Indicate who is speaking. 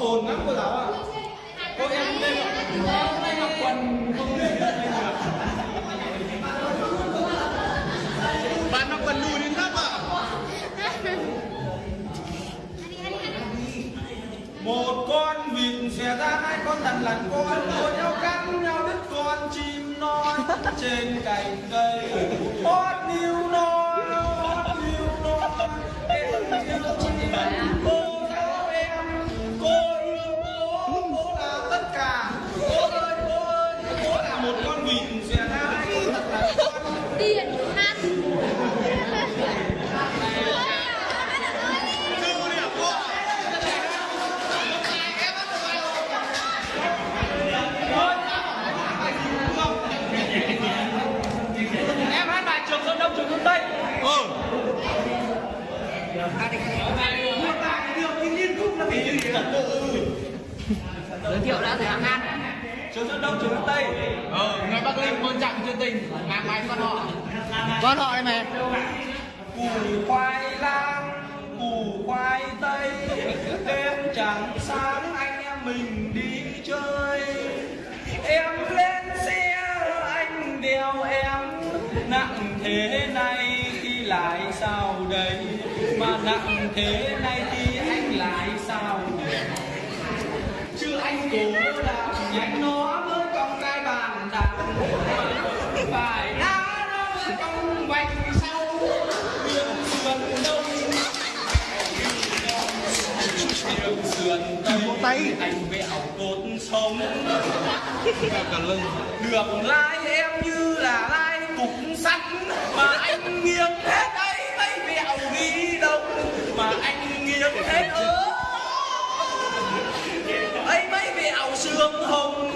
Speaker 1: ồn lắm cô giáo ạ. Cô em đây em đây mặc quần không biết
Speaker 2: bạn mặc quần đùi đến giáp
Speaker 1: một con vịt xòe ra, hai con thằn lằn con đua nhau cắn nhau đứt con chim non trên cành cây. Điện hát em hát bài trường sơn đông trường sơn tây. Ừ. Giới
Speaker 3: thiệu đã thầy ăn
Speaker 1: trường sơn đông trường sơn tây.
Speaker 2: Ờ linh tình ngang máy con họ. Con họ đây mày.
Speaker 1: Củ khoai lang củ khoai tây đêm chẳng sáng anh em mình đi chơi. Em lên xe anh đeo em. Nặng thế này thì lại sao đây? Mà nặng thế này thì anh lại sao chứ anh cố làm nhanh nó mới cong cái bàn đạp truyền tay tay. anh vẹo cột sống. Cả được lai em như là lai cục sắt mà anh nghiêng hết ấy mấy vẹo ghi đông mà anh nghiêng hết ớ. Ấy mấy vẹo xương hồng